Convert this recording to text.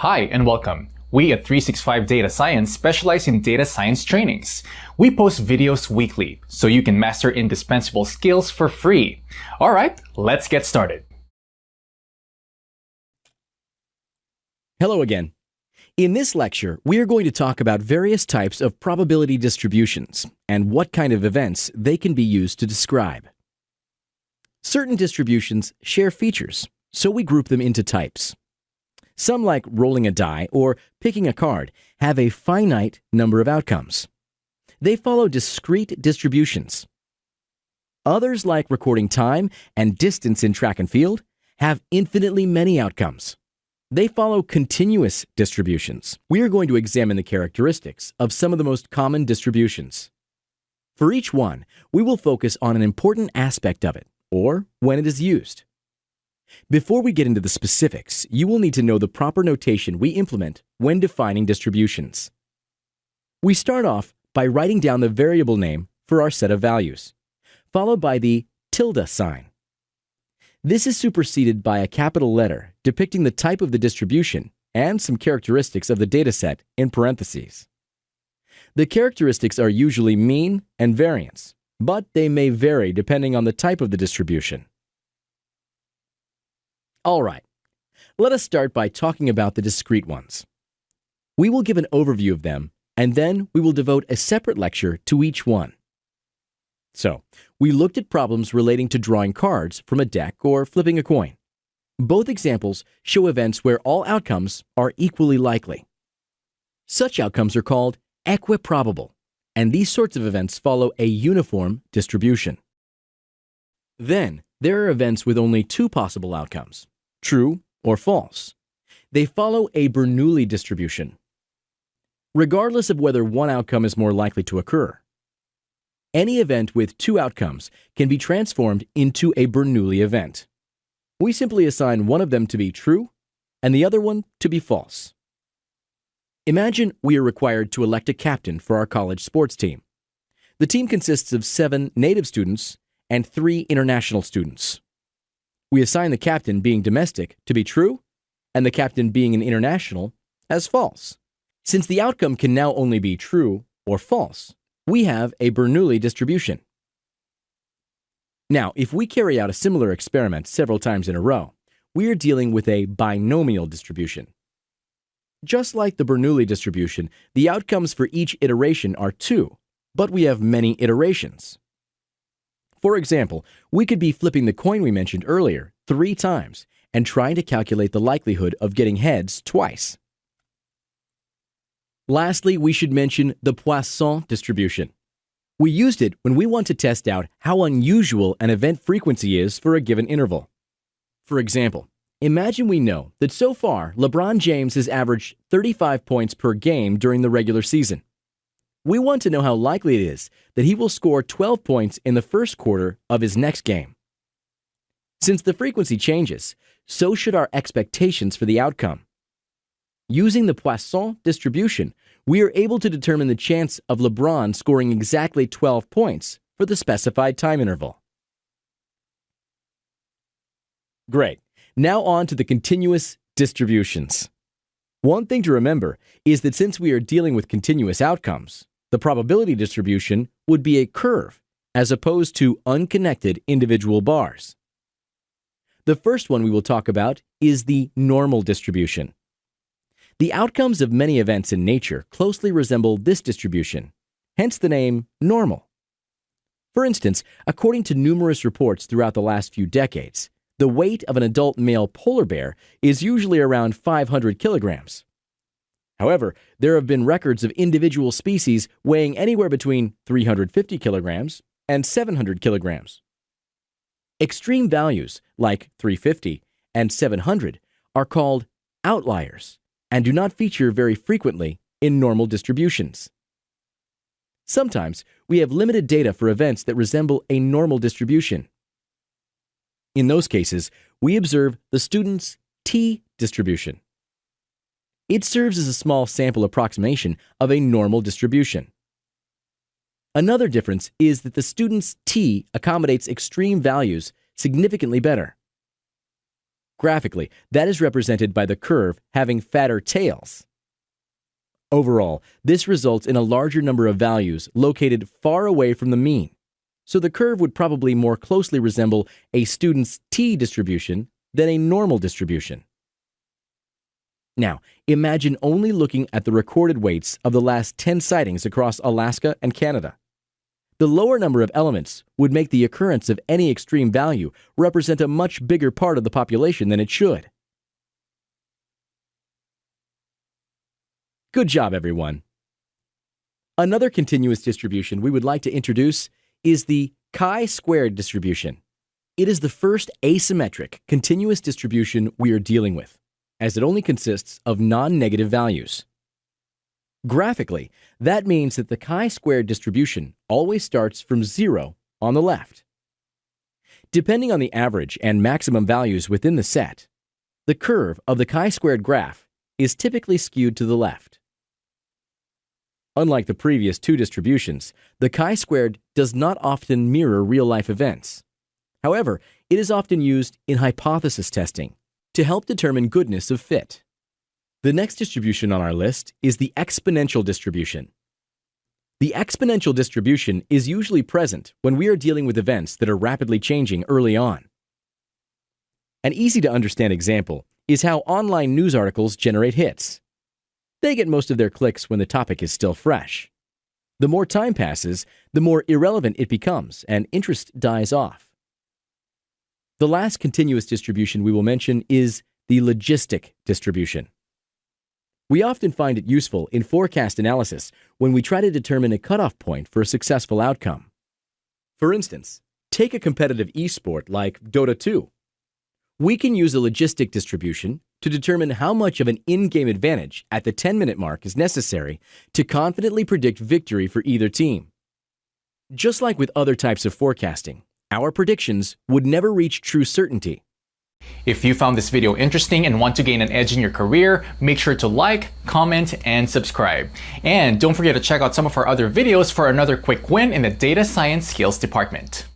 Hi and welcome. We at 365 Data Science specialize in data science trainings. We post videos weekly so you can master indispensable skills for free. Alright, let's get started. Hello again. In this lecture, we are going to talk about various types of probability distributions and what kind of events they can be used to describe. Certain distributions share features, so we group them into types. Some, like rolling a die or picking a card, have a finite number of outcomes. They follow discrete distributions. Others, like recording time and distance in track and field, have infinitely many outcomes. They follow continuous distributions. We are going to examine the characteristics of some of the most common distributions. For each one, we will focus on an important aspect of it, or when it is used. Before we get into the specifics, you will need to know the proper notation we implement when defining distributions. We start off by writing down the variable name for our set of values, followed by the tilde sign. This is superseded by a capital letter depicting the type of the distribution and some characteristics of the dataset in parentheses. The characteristics are usually mean and variance, but they may vary depending on the type of the distribution. All right, let us start by talking about the discrete ones. We will give an overview of them, and then we will devote a separate lecture to each one. So, we looked at problems relating to drawing cards from a deck or flipping a coin. Both examples show events where all outcomes are equally likely. Such outcomes are called equiprobable, and these sorts of events follow a uniform distribution. Then, there are events with only two possible outcomes, true or false. They follow a Bernoulli distribution. Regardless of whether one outcome is more likely to occur, any event with two outcomes can be transformed into a Bernoulli event. We simply assign one of them to be true and the other one to be false. Imagine we are required to elect a captain for our college sports team. The team consists of seven native students and three international students. We assign the captain being domestic to be true and the captain being an international as false. Since the outcome can now only be true or false, we have a Bernoulli distribution. Now, if we carry out a similar experiment several times in a row, we are dealing with a binomial distribution. Just like the Bernoulli distribution, the outcomes for each iteration are 2, but we have many iterations. For example, we could be flipping the coin we mentioned earlier three times and trying to calculate the likelihood of getting heads twice. Lastly, we should mention the Poisson distribution. We used it when we want to test out how unusual an event frequency is for a given interval. For example, imagine we know that so far LeBron James has averaged 35 points per game during the regular season. We want to know how likely it is that he will score 12 points in the first quarter of his next game. Since the frequency changes, so should our expectations for the outcome. Using the Poisson distribution, we are able to determine the chance of LeBron scoring exactly 12 points for the specified time interval. Great. Now on to the continuous distributions. One thing to remember is that since we are dealing with continuous outcomes, the probability distribution would be a curve as opposed to unconnected individual bars. The first one we will talk about is the normal distribution. The outcomes of many events in nature closely resemble this distribution, hence the name normal. For instance, according to numerous reports throughout the last few decades, the weight of an adult male polar bear is usually around 500 kilograms. However, there have been records of individual species weighing anywhere between 350 kilograms and 700 kilograms. Extreme values, like 350 and 700, are called outliers and do not feature very frequently in normal distributions. Sometimes we have limited data for events that resemble a normal distribution. In those cases, we observe the student's t distribution. It serves as a small sample approximation of a normal distribution. Another difference is that the student's t accommodates extreme values significantly better. Graphically, that is represented by the curve having fatter tails. Overall, this results in a larger number of values located far away from the mean. So the curve would probably more closely resemble a student's t distribution than a normal distribution. Now, imagine only looking at the recorded weights of the last 10 sightings across Alaska and Canada. The lower number of elements would make the occurrence of any extreme value represent a much bigger part of the population than it should. Good job, everyone. Another continuous distribution we would like to introduce is the chi-squared distribution. It is the first asymmetric continuous distribution we are dealing with, as it only consists of non-negative values. Graphically, that means that the chi-squared distribution always starts from zero on the left. Depending on the average and maximum values within the set, the curve of the chi-squared graph is typically skewed to the left. Unlike the previous two distributions, the chi-squared does not often mirror real-life events. However, it is often used in hypothesis testing to help determine goodness of fit. The next distribution on our list is the exponential distribution. The exponential distribution is usually present when we are dealing with events that are rapidly changing early on. An easy to understand example is how online news articles generate hits. They get most of their clicks when the topic is still fresh. The more time passes, the more irrelevant it becomes and interest dies off. The last continuous distribution we will mention is the logistic distribution. We often find it useful in forecast analysis when we try to determine a cutoff point for a successful outcome. For instance, take a competitive esport like Dota 2. We can use a logistic distribution to determine how much of an in-game advantage at the 10-minute mark is necessary to confidently predict victory for either team. Just like with other types of forecasting, our predictions would never reach true certainty if you found this video interesting and want to gain an edge in your career, make sure to like, comment, and subscribe. And don't forget to check out some of our other videos for another quick win in the data science skills department.